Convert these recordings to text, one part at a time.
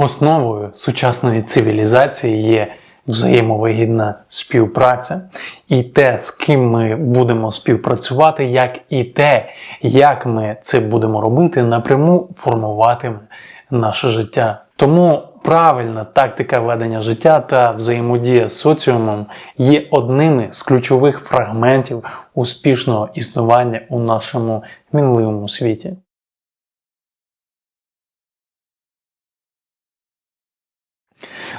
Основою сучасної цивілізації є взаємовигідна співпраця. І те, з ким ми будемо співпрацювати, як і те, як ми це будемо робити, напряму формуватиме наше життя. Тому правильна тактика ведення життя та взаємодія з соціумом є одними з ключових фрагментів успішного існування у нашому мінливому світі.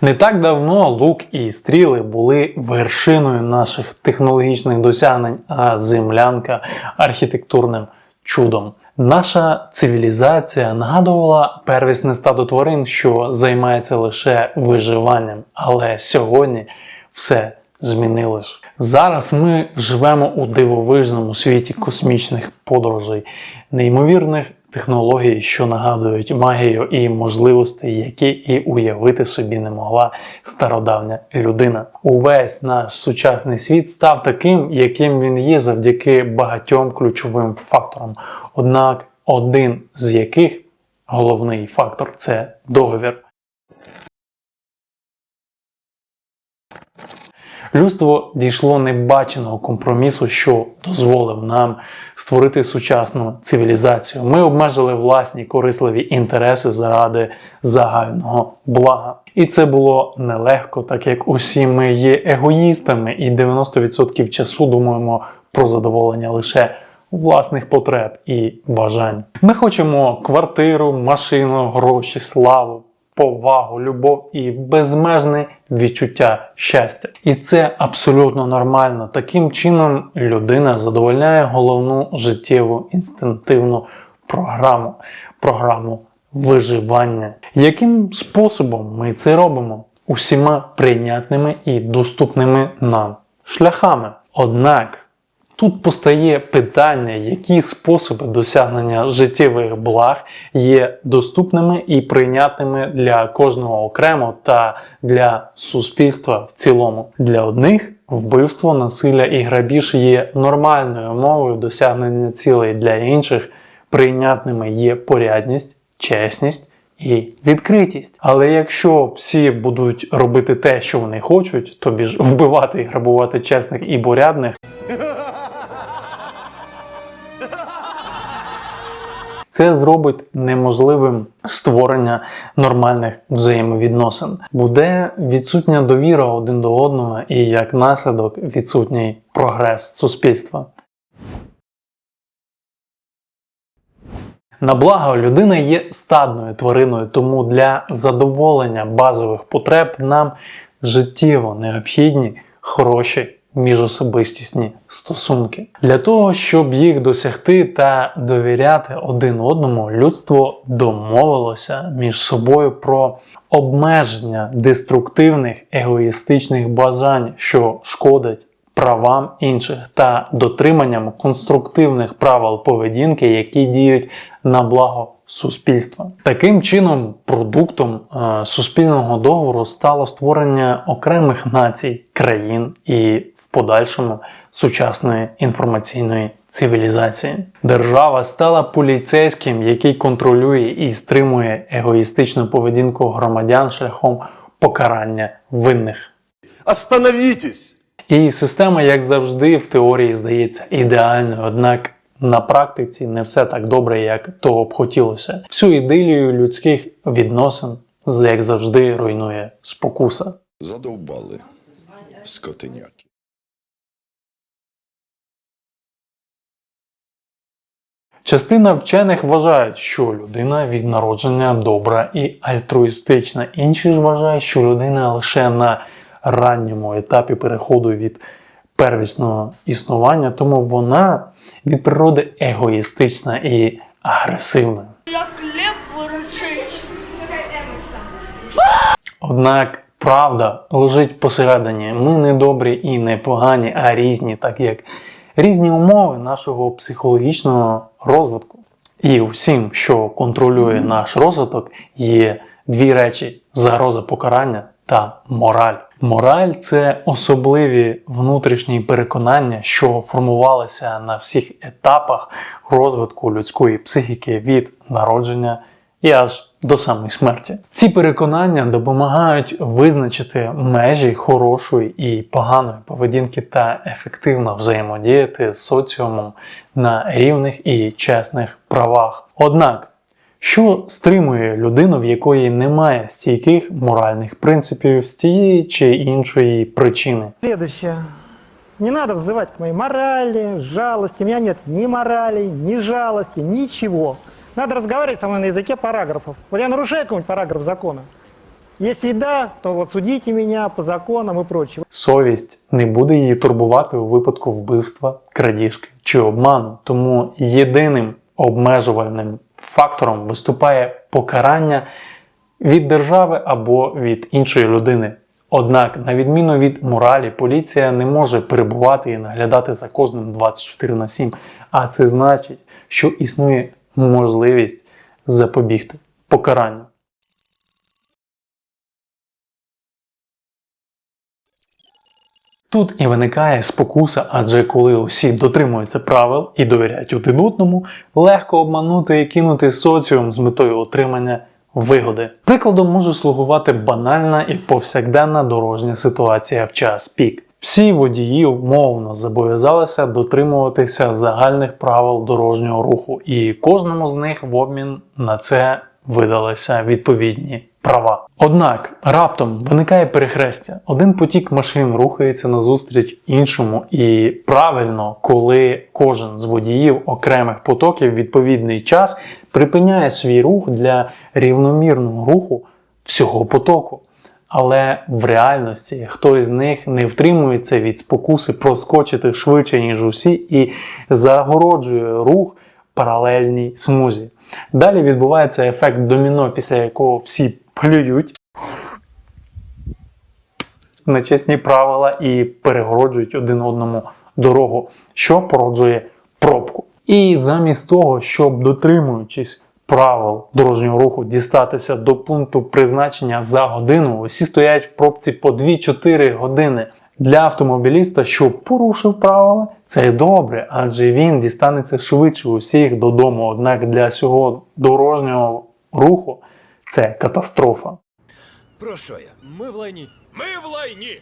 Не так давно лук і стріли були вершиною наших технологічних досягнень, а землянка архітектурним чудом. Наша цивілізація нагадувала первісне стадо тварин, що займається лише виживанням, але сьогодні все змінилось. Зараз ми живемо у дивовижному світі космічних подорожей, неймовірних технологій, що нагадують магію і можливості, які і уявити собі не могла стародавня людина. Увесь наш сучасний світ став таким, яким він є завдяки багатьом ключовим факторам. Однак один з яких головний фактор це договір. Людство дійшло небаченого компромісу, що дозволив нам створити сучасну цивілізацію. Ми обмежили власні корисливі інтереси заради загального блага. І це було нелегко, так як усі ми є егоїстами, і 90% часу думаємо про задоволення лише власних потреб і бажань. Ми хочемо квартиру, машину, гроші, славу повагу, любов і безмежне відчуття щастя. І це абсолютно нормально. Таким чином людина задовольняє головну життєву інстинктивну програму, програму виживання. Яким способом ми це робимо? Усіма прийнятними і доступними нам шляхами. Однак Тут постає питання, які способи досягнення життєвих благ є доступними і прийнятними для кожного окремо та для суспільства в цілому. Для одних вбивство, насилля і грабіж є нормальною мовою досягнення цілей, для інших прийнятними є порядність, чесність. І відкритість. Але якщо всі будуть робити те, що вони хочуть, тобі ж вбивати і грабувати чесних і порядних, Це зробить неможливим створення нормальних взаємовідносин. Буде відсутня довіра один до одного і як наслідок відсутній прогрес суспільства. На благо людина є стадною твариною, тому для задоволення базових потреб нам життєво необхідні хороші міжособистісні стосунки. Для того, щоб їх досягти та довіряти один одному, людство домовилося між собою про обмеження деструктивних егоїстичних бажань, що шкодять правам інших, та дотриманням конструктивних правил поведінки, які діють на благо. Суспільства таким чином, продуктом е, суспільного договору стало створення окремих націй, країн і подальшому сучасної інформаційної цивілізації. Держава стала поліцейським, який контролює і стримує егоїстичну поведінку громадян шляхом покарання винних. Остановітесь! І система, як завжди, в теорії здається ідеальною, однак на практиці не все так добре, як того б хотілося. Всю ідилію людських відносин, як завжди, руйнує спокуса. Задовбали скотиняки. Частина вчених вважають, що людина від народження добра і альтруїстична. Інші ж вважають, що людина лише на ранньому етапі переходу від первісного існування, тому вона від природи егоїстична і агресивна. Як лев ворочить. Однак правда лежить посередині. Ми не добрі і не погані, а різні, так як різні умови нашого психологічного розвитку. І усім, що контролює наш розвиток, є дві речі: загроза покарання та мораль. Мораль це особливі внутрішні переконання, що формувалися на всіх етапах розвитку людської психіки від народження і аж до самої смерті. Ці переконання допомагають визначити межі хорошої і поганої поведінки та ефективно взаємодіяти з соціумом на рівних і чесних правах. Однак, що стримує людину, в якої немає стійких моральних принципів з тієї чи іншої причини? Следующее. Не надо взывать к моей морали, жалости. У меня нет ни морали, ни жалости, ничего. Надо разговаривать со мной на языке параграфов. Вот я нарушаю какой-нибудь параграф закона. И да, то вот судите меня по законам и прочее. Совість не буде її турбувати у випадку вбивства, крадіжки чи обману. Тому єдиним обмежувальним фактором виступає покарання від держави або від іншої людини. Однак, на відміну від моралі, поліція не може перебувати і наглядати за кожним 24 на 7. А це значить, що існує можливість запобігти покаранню. Тут і виникає спокуса, адже коли усі дотримуються правил і довіряють один одному, легко обманути і кинути соціум з метою отримання вигоди. Прикладом може слугувати банальна і повсякденна дорожня ситуація в час пік. Всі водії умовно зобов'язалися дотримуватися загальних правил дорожнього руху, і кожному з них в обмін на це видалися відповідні права. Однак раптом виникає перехрестя. Один потік машин рухається назустріч іншому, і правильно, коли кожен з водіїв окремих потоків відповідний час припиняє свій рух для рівномірного руху всього потоку. Але в реальності хтось з них не втримується від спокуси проскочити швидше, ніж усі, і загороджує рух паралельній смузі. Далі відбувається ефект доміно, після якого всі плюють на чесні правила і перегороджують один одному дорогу, що породжує пробку. І замість того, щоб дотримуючись правил дорожнього руху дістатися до пункту призначення за годину, усі стоять в пробці по 2-4 години. Для автомобіліста, що порушив правила, це добре, адже він дістанеться швидше усіх додому. Однак для цього дорожнього руху це катастрофа. Про що я? Ми в лайні. Ми в лайні!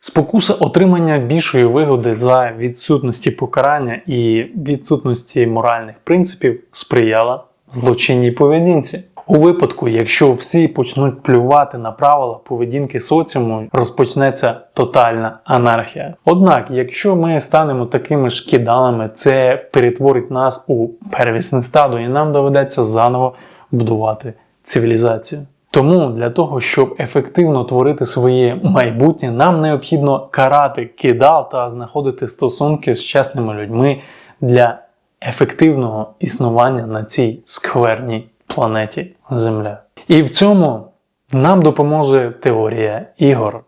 Спокуса отримання більшої вигоди за відсутності покарання і відсутності моральних принципів сприяла злочинній поведінці. У випадку, якщо всі почнуть плювати на правила поведінки соціуму, розпочнеться тотальна анархія. Однак, якщо ми станемо такими ж кидалами, це перетворить нас у первісне стадо, і нам доведеться заново будувати цивілізацію. Тому для того, щоб ефективно творити своє майбутнє, нам необхідно карати кидал та знаходити стосунки з чесними людьми для ефективного існування на цій скверній планеті Земля. І в цьому нам допоможе теорія ігор.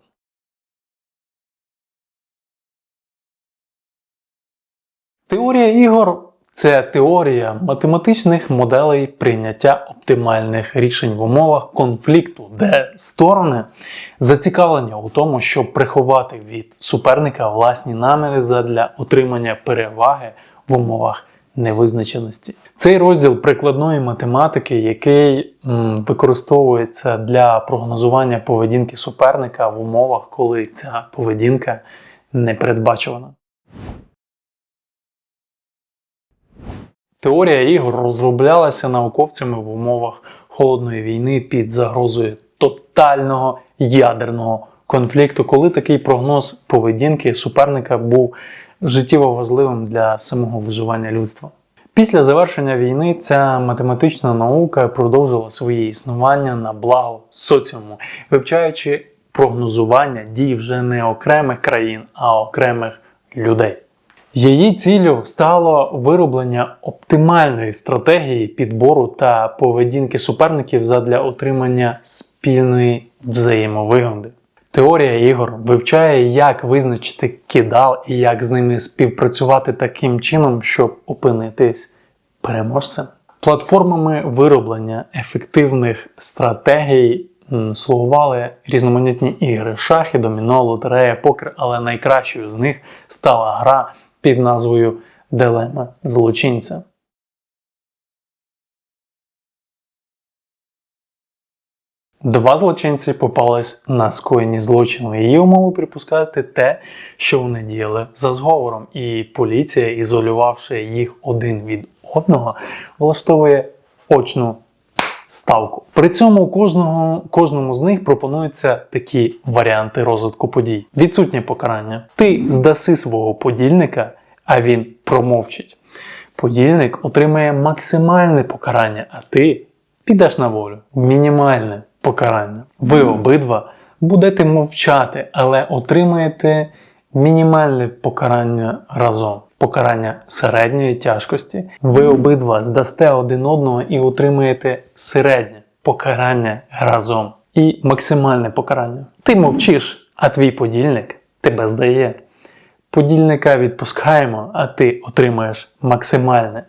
Теорія ігор це теорія математичних моделей прийняття оптимальних рішень в умовах конфлікту, де сторони зацікавлені у тому, щоб приховати від суперника власні наміри задля отримання переваги в умовах невизначеності. Цей розділ прикладної математики, який м, використовується для прогнозування поведінки суперника в умовах, коли ця поведінка не Теорія ігор розроблялася науковцями в умовах холодної війни під загрозою тотального ядерного конфлікту, коли такий прогноз поведінки суперника був життєво важливим для самого виживання людства. Після завершення війни ця математична наука продовжила своє існування на благо соціуму, вивчаючи прогнозування дій вже не окремих країн, а окремих людей. Її ціллю стало вироблення оптимальної стратегії підбору та поведінки суперників задля отримання спільної взаємовигоди. Теорія ігор вивчає, як визначити кидал і як з ними співпрацювати таким чином, щоб опинитись переможцем. Платформами вироблення ефективних стратегій слугували різноманітні ігри: шахи, доміно, лотерея, покер, але найкращою з них стала гра під назвою дилема злочинця. Два злочинці попались на скоєнні злочину. Її умови припускати те, що вони діяли за зговором, і поліція, ізолювавши їх один від одного, влаштовує очну ставку. При цьому кожного, кожному з них пропонуються такі варіанти розвитку подій: відсутнє покарання. Ти здаси свого подільника, а він промовчить. Подільник отримає максимальне покарання, а ти підеш на волю. Мінімальне покарання. Ви обидва будете мовчати, але отримаєте мінімальне покарання разом. Покарання середньої тяжкості. Ви обидва здасте один одного і отримаєте середнє покарання разом. І максимальне покарання. Ти мовчиш, а твій подільник тебе здає. Подільника відпускаємо, а ти отримаєш максимальне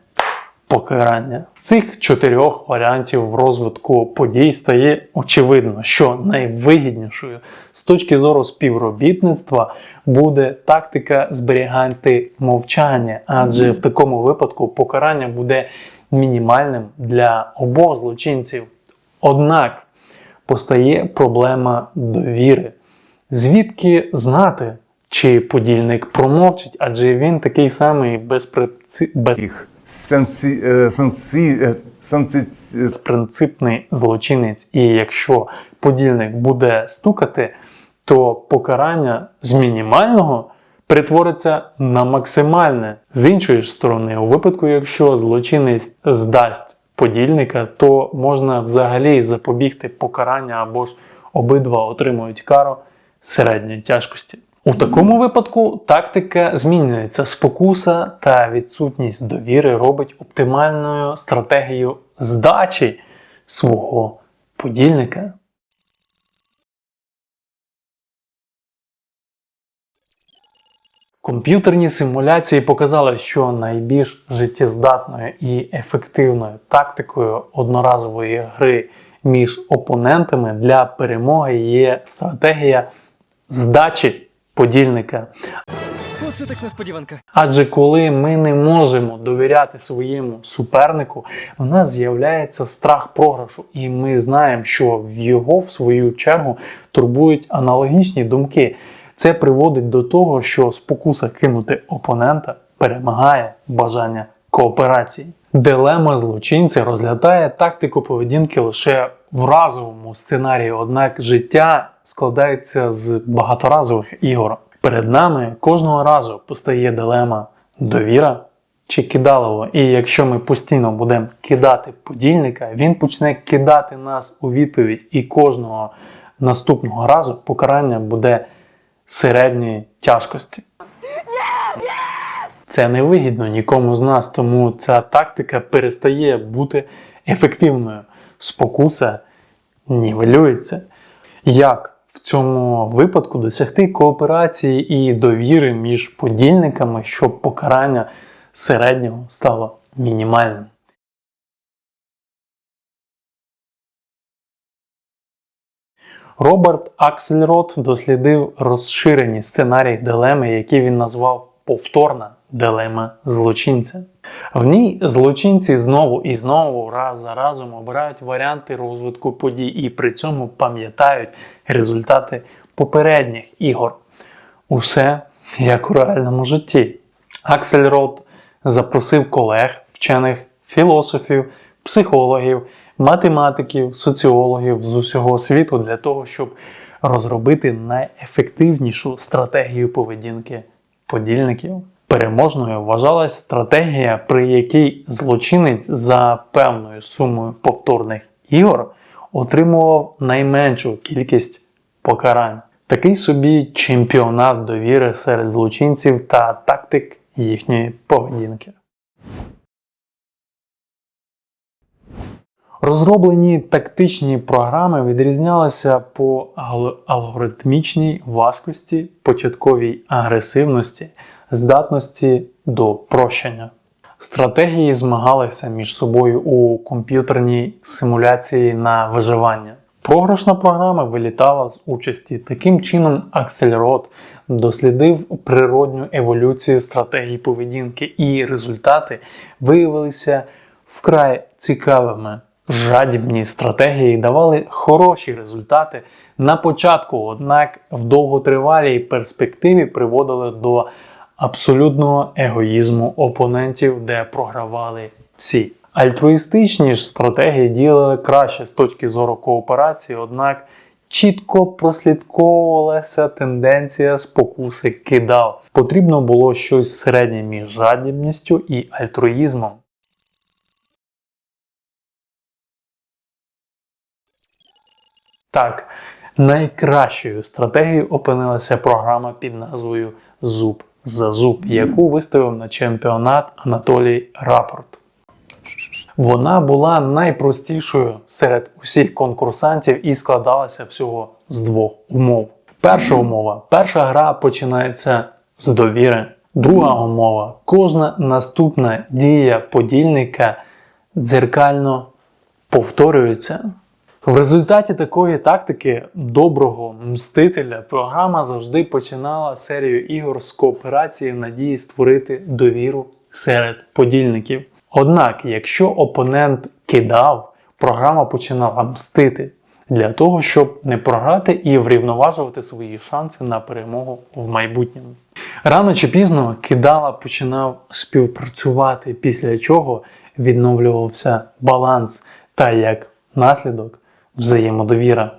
покарання. Цих чотирьох варіантів розвитку подій стає очевидно, що найвигіднішою з точки зору співробітництва буде тактика зберігати мовчання, адже в такому випадку покарання буде мінімальним для обох злочинців. Однак постає проблема довіри. Звідки знати, чи подільник промовчить, адже він такий самий безпреци... санкці, е, санкці, е, санкці, е, безпринципний злочинець. І якщо подільник буде стукати, то покарання з мінімального перетвориться на максимальне. З іншої ж сторони, у випадку, якщо злочинець здасть подільника, то можна взагалі запобігти покарання або ж обидва отримують кару середньої тяжкості. У такому випадку тактика змінюється. Спокуса та відсутність довіри робить оптимальною стратегію здачі свого подільника. Комп'ютерні симуляції показали, що найбільш життєздатною і ефективною тактикою одноразової гри між опонентами для перемоги є стратегія здачі подільника. Оце так несподіванка. Адже коли ми не можемо довіряти своєму супернику, у нас з'являється страх програшу, і ми знаємо, що в його, в свою чергу, турбують аналогічні думки. Це приводить до того, що спокуса кинути опонента перемагає бажання кооперації. Дилема злочинця розглядає тактику поведінки лише в разовому сценарії, однак життя складається з багаторазових ігор. Перед нами кожного разу постає дилема довіра чи кидалово. І якщо ми постійно будемо кидати подільника, він почне кидати нас у відповідь, і кожного наступного разу покарання буде середньої тяжкості. Це не вигідно нікому з нас, тому ця тактика перестає бути ефективною. Спокуса нівелюється. Як в цьому випадку досягти кооперації і довіри між подільниками, щоб покарання середнього стало мінімальним? Роберт Аксельрод дослідив розширені сценарії дилеми, які він назвав повторна дилема злочинця. В ній злочинці знову і знову раз за разом обирають варіанти розвитку подій і при цьому пам'ятають результати попередніх ігор. Усе як у реальному житті. Аксельрод запросив колег, вчених, філософів, психологів, математиків, соціологів з усього світу для того, щоб розробити найефективнішу стратегію поведінки подільників. Переможною вважалась стратегія, при якій злочинець за певною сумою повторних ігор отримував найменшу кількість покарань. Такий собі чемпіонат довіри серед злочинців та тактик їхньої поведінки. Розроблені тактичні програми відрізнялися по алгоритмічній важкості, початковій агресивності, здатності до прощення. Стратегії змагалися між собою у комп'ютерній симуляції на виживання. Програшна програма вилітала з участі. Таким чином, Аксельрод дослідив природню еволюцію стратегії поведінки, і результати виявилися вкрай цікавими. Жадібні стратегії давали хороші результати на початку, однак в довготривалій перспективі приводили до абсолютного егоїзму опонентів, де програвали всі. Альтруїстичні ж стратегії діяли краще з точки зору кооперації, однак чітко прослідковувалася тенденція спокуси кидав. Потрібно було щось середнє між жадібністю і альтруїзмом. Так, найкращою стратегією опинилася програма під назвою Зуб за зуб, яку виставив на чемпіонат Анатолій Рапорт. Вона була найпростішою серед усіх конкурсантів і складалася всього з двох умов. Перша умова: перша гра починається з довіри. Друга умова: кожна наступна дія подільника дзеркально повторюється. В результаті такої тактики доброго мстителя програма завжди починала серію ігор з кооперації в надії створити довіру серед подільників. Однак, якщо опонент кидав, програма починала мстити для того, щоб не програти і врівноважувати свої шанси на перемогу в майбутньому. Рано чи пізно кидала починав співпрацювати, після чого відновлювався баланс та як наслідок взаємодовіра.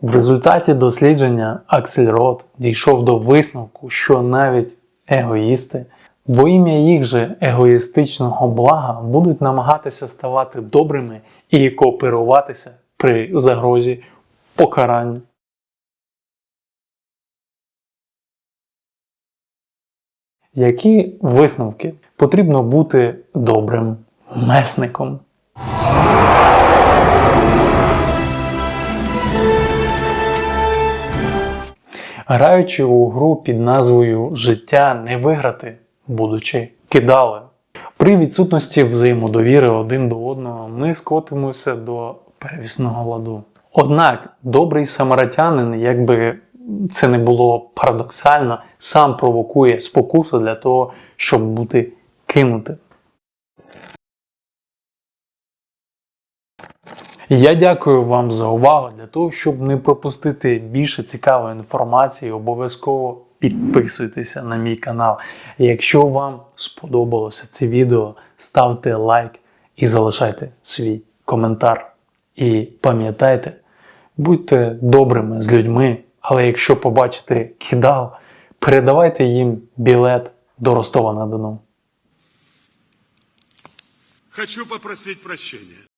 В результаті дослідження Аксельрод дійшов до висновку, що навіть егоїсти во ім'я їх же егоїстичного блага будуть намагатися ставати добрими і кооперуватися при загрозі покарання. Які висновки потрібно бути добрим месником? Граючи у гру під назвою Життя не виграти, будучи кидали. При відсутності взаємодовіри один до одного ми скотимося до перевісного ладу. Однак добрий самаритянин, якби це не було парадоксально, сам провокує спокусу для того, щоб бути кинутим. Я дякую вам за увагу. Для того, щоб не пропустити більше цікавої інформації, обов'язково підписуйтеся на мій канал. Якщо вам сподобалося це відео, ставте лайк і залишайте свій коментар. І пам'ятайте, будьте добрими з людьми, але якщо побачите кидал, передавайте їм білет до Ростова на Дону. Хочу попросить прощения.